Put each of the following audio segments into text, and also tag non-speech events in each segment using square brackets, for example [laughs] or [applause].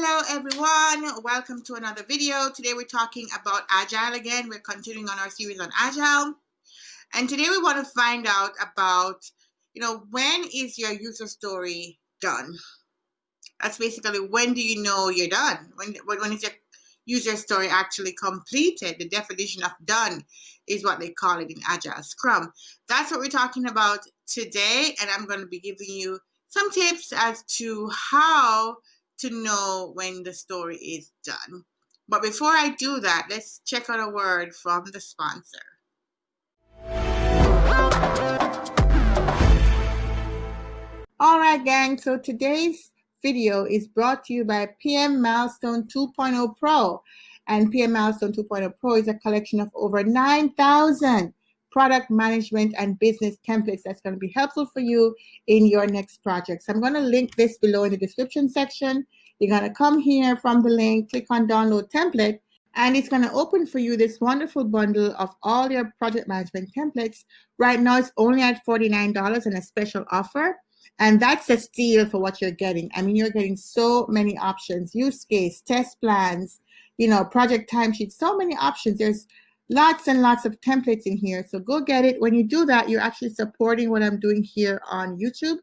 Hello everyone, welcome to another video. Today we're talking about Agile again. We're continuing on our series on Agile. And today we want to find out about, you know, when is your user story done? That's basically when do you know you're done? When, when is your user story actually completed? The definition of done is what they call it in Agile Scrum. That's what we're talking about today. And I'm going to be giving you some tips as to how to know when the story is done. But before I do that, let's check out a word from the sponsor. All right, gang. So today's video is brought to you by PM Milestone 2.0 Pro. And PM Milestone 2.0 Pro is a collection of over 9,000 product management and business templates that's going to be helpful for you in your next project. So I'm going to link this below in the description section. You're going to come here from the link, click on download template, and it's going to open for you this wonderful bundle of all your project management templates. Right now, it's only at $49 and a special offer. And that's a steal for what you're getting. I mean, you're getting so many options, use case, test plans, you know, project timesheets, so many options. There's lots and lots of templates in here. So go get it. When you do that, you're actually supporting what I'm doing here on YouTube.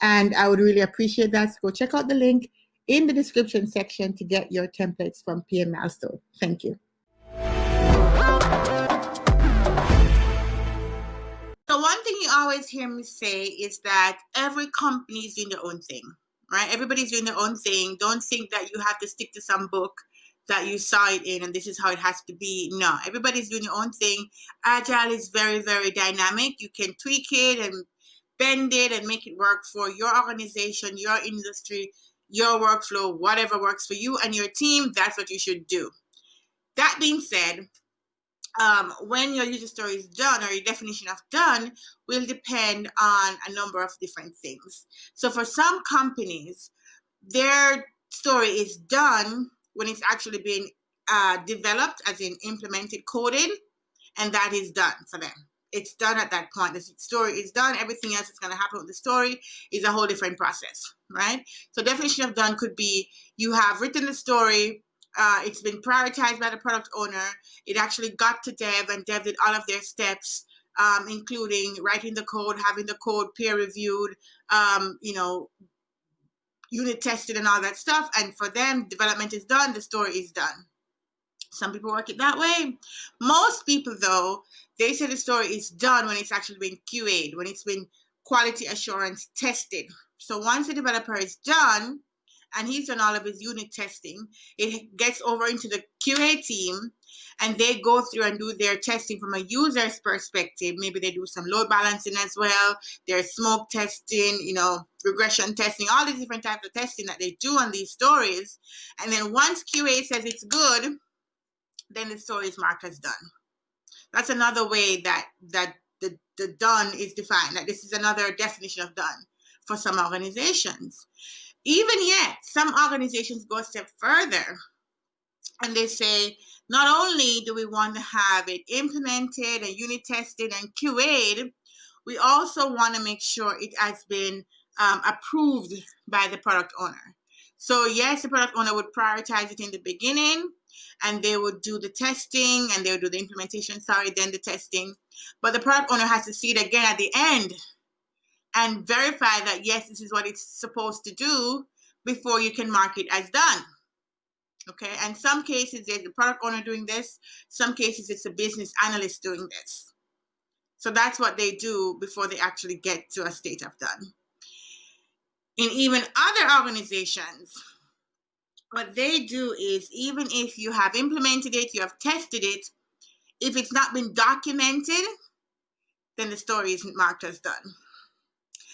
And I would really appreciate that. So go check out the link in the description section to get your templates from PM Milestone. Thank you. So one thing you always hear me say is that every company is doing their own thing, right? Everybody's doing their own thing. Don't think that you have to stick to some book that you saw it in and this is how it has to be. No, everybody's doing their own thing. Agile is very, very dynamic. You can tweak it and bend it and make it work for your organization, your industry, your workflow, whatever works for you and your team. That's what you should do. That being said, um, when your user story is done or your definition of done will depend on a number of different things. So for some companies, their story is done when it's actually being uh, developed, as in implemented, coded, and that is done for them. It's done at that point. The story is done. Everything else that's going to happen with the story is a whole different process, right? So definition of done could be you have written the story, uh, it's been prioritized by the product owner. It actually got to dev and dev did all of their steps, um, including writing the code, having the code peer reviewed, um, you know, unit tested and all that stuff. And for them, development is done, the story is done. Some people work it that way. Most people, though, they say the story is done when it's actually been QA'd, when it's been quality assurance tested. So once the developer is done, and he's done all of his unit testing. It gets over into the QA team and they go through and do their testing from a user's perspective. Maybe they do some load balancing as well. There's smoke testing, you know, regression testing, all these different types of testing that they do on these stories. And then once QA says it's good, then the story is marked as done. That's another way that that the, the done is defined. That this is another definition of done for some organizations. Even yet, some organizations go a step further and they say, not only do we want to have it implemented and unit tested and QA'd, we also want to make sure it has been um, approved by the product owner. So yes, the product owner would prioritize it in the beginning and they would do the testing and they would do the implementation, sorry, then the testing. But the product owner has to see it again at the end and verify that yes, this is what it's supposed to do before you can mark it as done. Okay, and some cases there's the product owner doing this, some cases it's a business analyst doing this. So that's what they do before they actually get to a state of done. In even other organizations, what they do is even if you have implemented it, you have tested it, if it's not been documented, then the story isn't marked as done.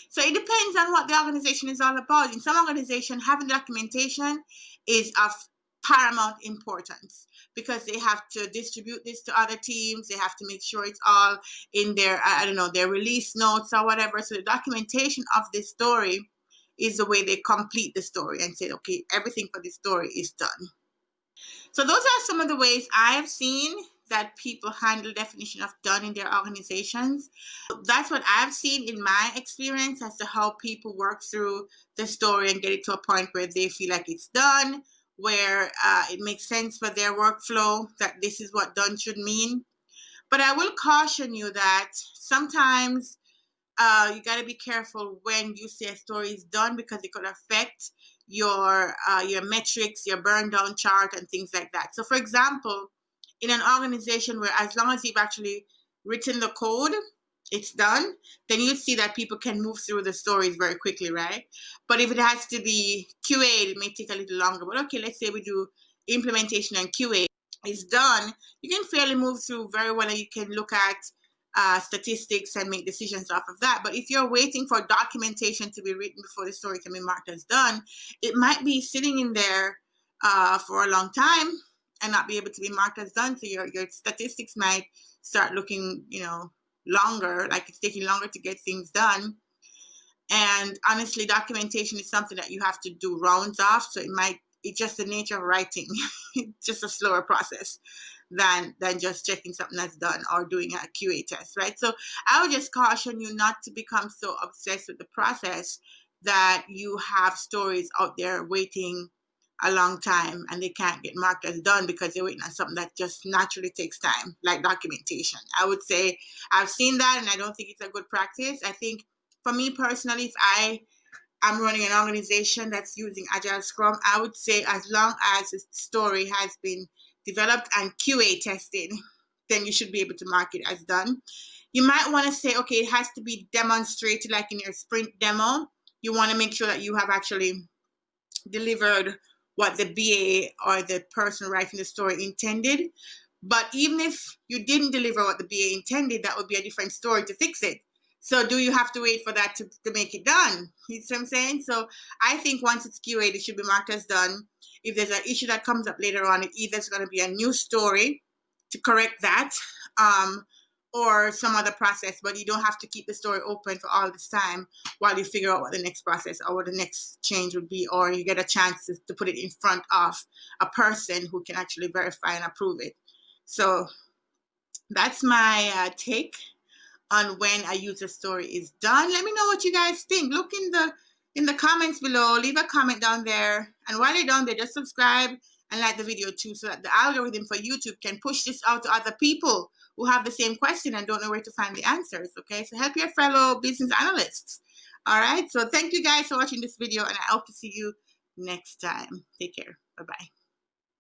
So it depends on what the organization is all about. In some organization, having documentation is of paramount importance because they have to distribute this to other teams. They have to make sure it's all in their, I don't know, their release notes or whatever. So the documentation of this story is the way they complete the story and say, okay, everything for this story is done. So those are some of the ways I have seen that people handle definition of done in their organizations. That's what I've seen in my experience as to how people work through the story and get it to a point where they feel like it's done, where uh, it makes sense for their workflow that this is what done should mean. But I will caution you that sometimes uh, you got to be careful when you say a story is done because it could affect your uh, your metrics, your burn down chart, and things like that. So, for example, in an organization where as long as you've actually written the code, it's done, then you see that people can move through the stories very quickly, right? But if it has to be QA, it may take a little longer. But okay, let's say we do implementation and QA is done, you can fairly move through very well and you can look at uh, statistics and make decisions off of that. But if you're waiting for documentation to be written before the story can be marked as done, it might be sitting in there uh, for a long time and not be able to be marked as done. So your, your statistics might start looking, you know, longer, like it's taking longer to get things done. And honestly, documentation is something that you have to do rounds off. So it might, it's just the nature of writing, It's [laughs] just a slower process than than just checking something that's done or doing a QA test, right? So I would just caution you not to become so obsessed with the process that you have stories out there waiting a long time and they can't get marked as done because they're waiting on something that just naturally takes time, like documentation. I would say I've seen that and I don't think it's a good practice. I think for me personally, if I am running an organization that's using Agile Scrum, I would say as long as the story has been developed and QA tested, then you should be able to mark it as done. You might want to say, okay, it has to be demonstrated like in your sprint demo. You want to make sure that you have actually delivered what the BA or the person writing the story intended. But even if you didn't deliver what the BA intended, that would be a different story to fix it. So do you have to wait for that to, to make it done? You see what I'm saying? So I think once it's QA, it should be marked as done. If there's an issue that comes up later on, it either is going to be a new story to correct that um, or some other process, but you don't have to keep the story open for all this time while you figure out what the next process or what the next change would be, or you get a chance to, to put it in front of a person who can actually verify and approve it. So that's my uh, take on when a user story is done. Let me know what you guys think. Look in the in the comments below. Leave a comment down there. And while you're down there, just subscribe and like the video too so that the algorithm for YouTube can push this out to other people who have the same question and don't know where to find the answers. Okay, so help your fellow business analysts. All right, so thank you guys for watching this video and I hope to see you next time. Take care. Bye-bye.